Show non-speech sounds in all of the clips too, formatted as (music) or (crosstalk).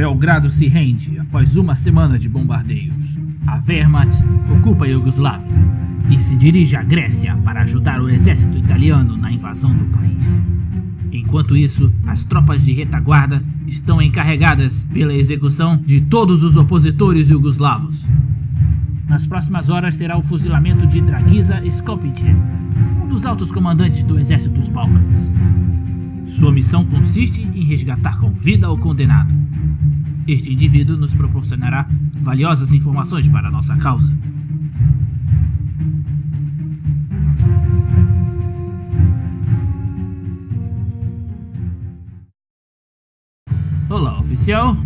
Belgrado se rende após uma semana de bombardeios. A Wehrmacht ocupa a Iugoslávia e se dirige à Grécia para ajudar o exército italiano na invasão do país. Enquanto isso, as tropas de retaguarda estão encarregadas pela execução de todos os opositores iugoslavos. Nas próximas horas terá o fuzilamento de Dragiza Skopic, um dos altos comandantes do exército dos Balcãs. Sua missão consiste em resgatar com vida o condenado. Este indivíduo nos proporcionará valiosas informações para a nossa causa. Olá, oficial.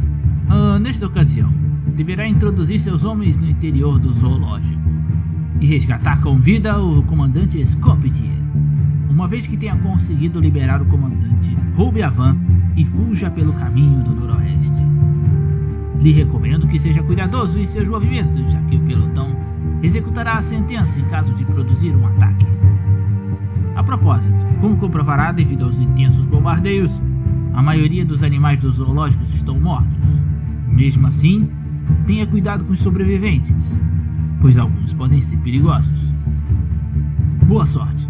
Uh, nesta ocasião, deverá introduzir seus homens no interior do zoológico e resgatar com vida o comandante Skopje, uma vez que tenha conseguido liberar o comandante, roube a van e fuja pelo caminho do noroeste. Lhe recomendo que seja cuidadoso em seus movimentos, já que o pelotão executará a sentença em caso de produzir um ataque. A propósito, como comprovará devido aos intensos bombardeios, a maioria dos animais dos zoológicos estão mortos. Mesmo assim, tenha cuidado com os sobreviventes, pois alguns podem ser perigosos. Boa sorte!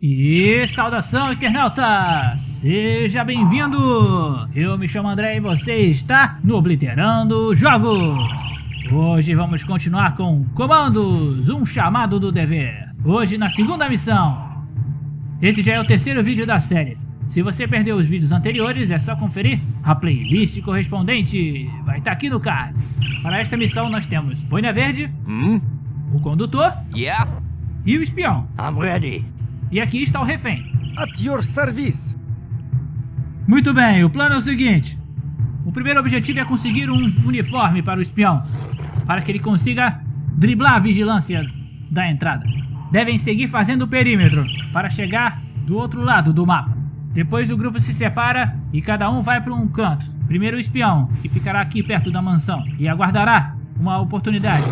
E saudação internauta! Seja bem-vindo! Eu me chamo André e você está no Obliterando Jogos! Hoje vamos continuar com Comandos, um chamado do dever. Hoje na segunda missão. Esse já é o terceiro vídeo da série. Se você perdeu os vídeos anteriores, é só conferir a playlist correspondente. Vai estar aqui no card. Para esta missão nós temos Boina Verde, Hmm? o condutor Yeah, e o espião. I'm ready. E aqui está o refém. At your service. Muito bem, o plano é o seguinte. O primeiro objetivo é conseguir um uniforme para o espião, para que ele consiga driblar a vigilância da entrada. Devem seguir fazendo o perímetro, para chegar do outro lado do mapa. Depois o grupo se separa e cada um vai para um canto. Primeiro o espião, que ficará aqui perto da mansão, e aguardará uma oportunidade.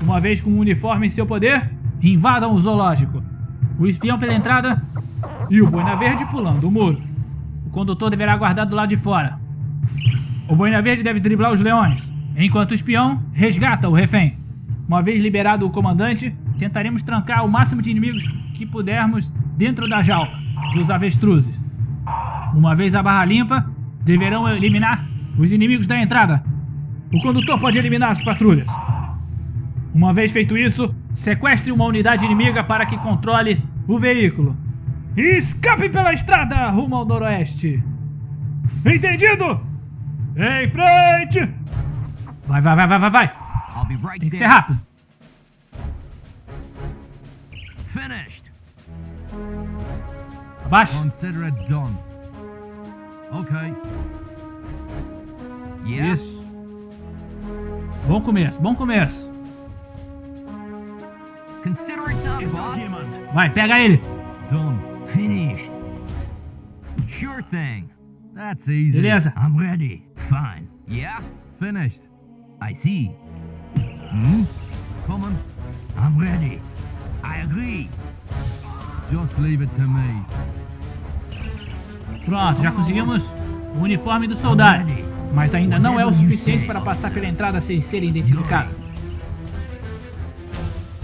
Uma vez com o uniforme em seu poder, invadam o zoológico. O espião pela entrada e o boina verde pulando o muro. O condutor deverá aguardar do lado de fora. O boina verde deve driblar os leões, enquanto o espião resgata o refém. Uma vez liberado o comandante, tentaremos trancar o máximo de inimigos que pudermos dentro da jaula dos avestruzes. Uma vez a barra limpa, deverão eliminar os inimigos da entrada. O condutor pode eliminar as patrulhas. Uma vez feito isso, sequestre uma unidade inimiga para que controle o veículo. E escape pela estrada rumo ao noroeste. Entendido? Em frente! Vai, vai, vai, vai, vai, vai. Tem que ser rápido. Finished. Abaixa. Consider it done. Okay. Isso. Bom começo, bom começo. Vai, pega ele. Done. Finished. Sure thing. That's easy. Beleza. I'm ready. Fine. Yeah? Finished. I see. Hmm? I'm ready. I agree. Just leave it to me. Pronto, já conseguimos o uniforme do soldado. Mas ainda não é o suficiente para passar pela entrada sem ser identificado.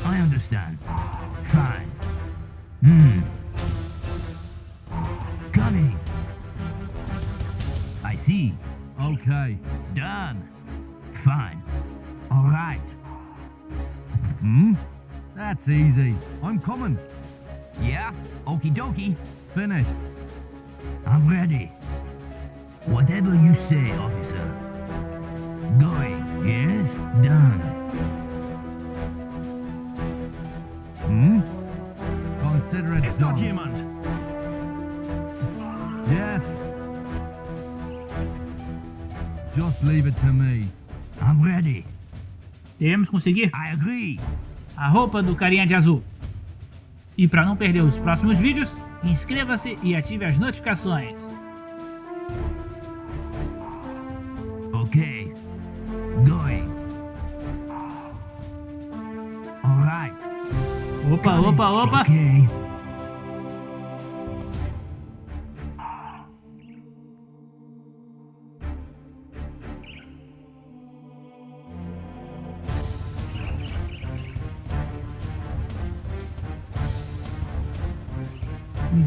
I understand. Fine. Hmm. Coming. I see. Okay. Done. Fine. All right. Hmm? That's easy. I'm coming. Yeah? Okie dokie. Finished. I'm ready. Whatever you say, officer. Going. Yes? Done. Document. dort? Yes. Just leave it to me. I'm ready. Teremos conseguir? I agree. A roupa do carinha de azul. E para não perder os próximos vídeos, inscreva-se e ative as notificações. Ok. Going. Alright. Opa, opa, opa. Okay.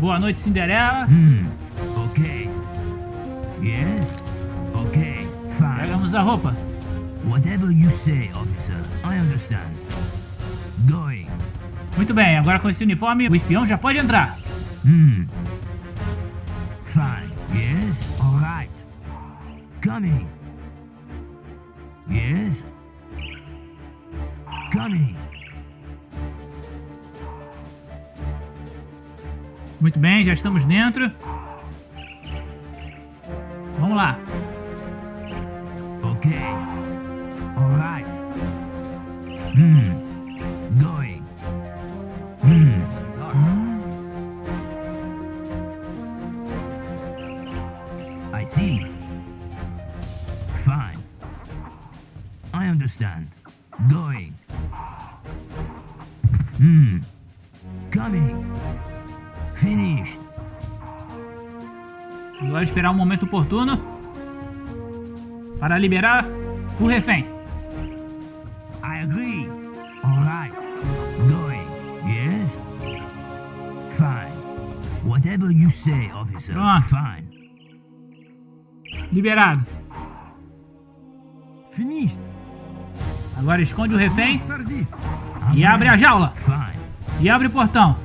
Boa noite, Cinderela. Hmm. Okay. Yes. Okay. Fine. Pegamos a roupa. Whatever you say, officer. I understand. Going. Muito bem, agora com esse uniforme, o espião já pode entrar. Hmm. Fine. Yes. All right. Coming. Yes. Coming. Muito bem, já estamos dentro. Vamos lá. Okay. All right. Hmm. Going. Hmm. I see. Fine. I understand. Going. Hmm. Coming. Finished. Agora esperar um momento oportuno para liberar o refém. I agree. All right. Going. Yes? Fine. Whatever you say, officer. Pronto. Fine. Liberado. Finished. Agora esconde o refém e abre a jaula. Fine. E abre o portão.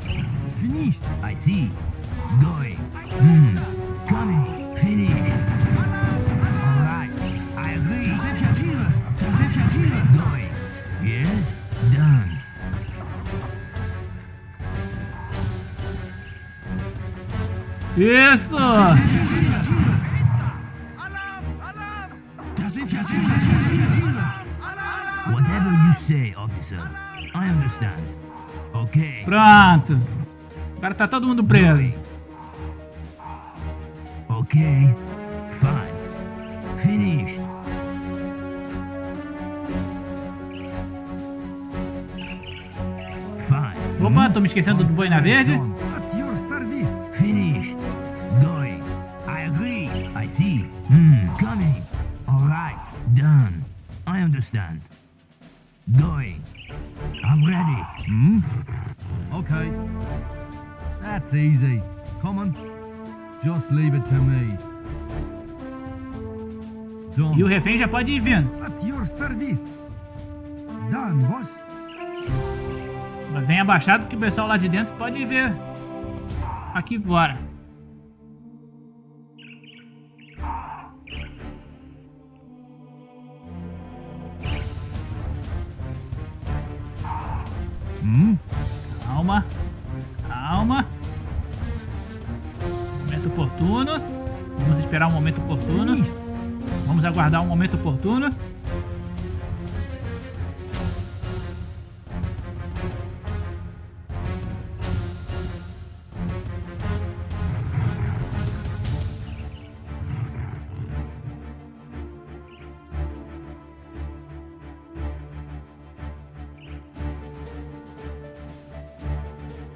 Finished. I see. Going. Hmm. Coming. Finished. All right. I agree. Going. Yes? Done. Isso! Whatever you say, officer. I understand. Okay. Pronto. Agora tá todo mundo preso. Okay. Fine. Finished. Fine. Opa, tô me esquecendo do Boina Verde. At your service. Finished. Going. I agree. I see. Hmm. Coming. All right. Done. I understand. Going. I'm ready. Hmm? Okay. That's easy. Common, just leave it to me. Done. E o refém já pode ir vindo. At your service. Done, boss. Mas vem abaixado que o pessoal lá de dentro pode ver aqui fora. Aguardar um momento oportuno.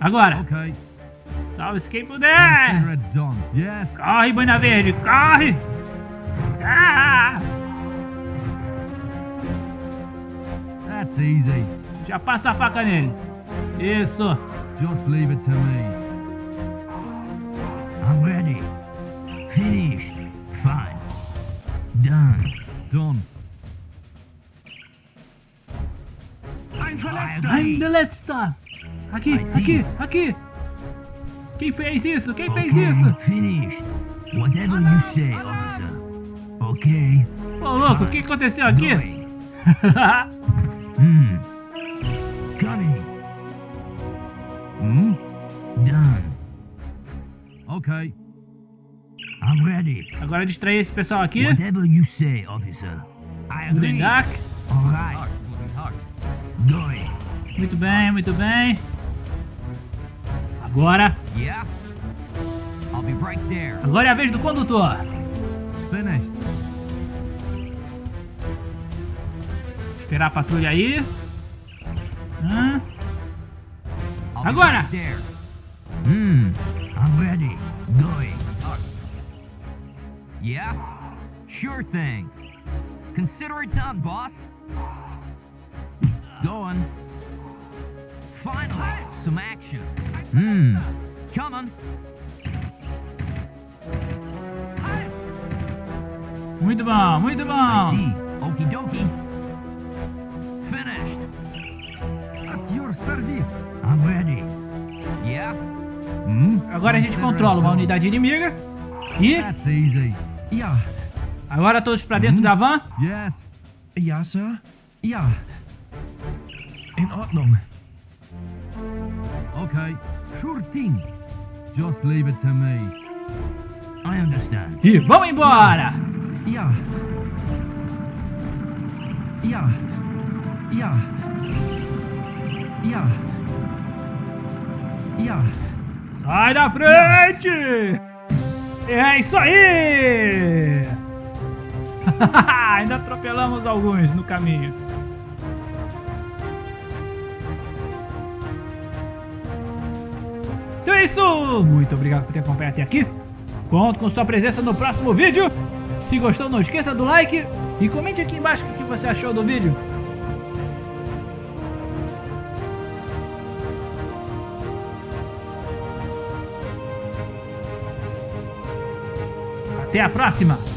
Agora, Okay. salve-se quem puder! Corre, Boina Verde, corre! Ah! That's easy. Já passa a faca nele. Isso. Just leave it to me. I'm ready. Finished. Fine. Done. Done. I'm I'm the let's stuff. Aqui, aqui, aqui. Quem fez isso? Quem fez Okay, isso? Finished. Whatever you say, Okay. Ô, louco, o que aconteceu aqui? (laughs) Hmm. Coming. Hmm? Done. Okay. I'm ready. Agora distrair esse pessoal aqui. Whatever you say, officer. I agree. Udendak. All right. Going. Muito bem, muito bem. Agora, Yeah. I'll be right there. agora é a vez do condutor. Finished. Esperar a patrulha aí. Hã? Agora! Hmm, I'm ready. Going. Yeah? Sure thing. Consider it done, boss. Going. Finally, some action. Hmm, coming. Muito bom, muito bom. Okie dokie. I'm ready. Yeah? Hmm? Agora a gente controla uma unidade inimiga. E. Ja, agora todos pra dentro da van. Yes. ja, Sir. Ja. In Ordnung. Okay. Sure thing. Just leave it to me. I understand. E vão embora. Ja. Ja. Ja. Ja. Ja. Sai da frente! É isso aí! (laughs) Ainda atropelamos alguns no caminho. Então é isso! Muito obrigado por ter acompanhado até aqui. Conto com sua presença no próximo vídeo. Se gostou, não esqueça do like e comente aqui embaixo o que você achou do vídeo. Até a próxima!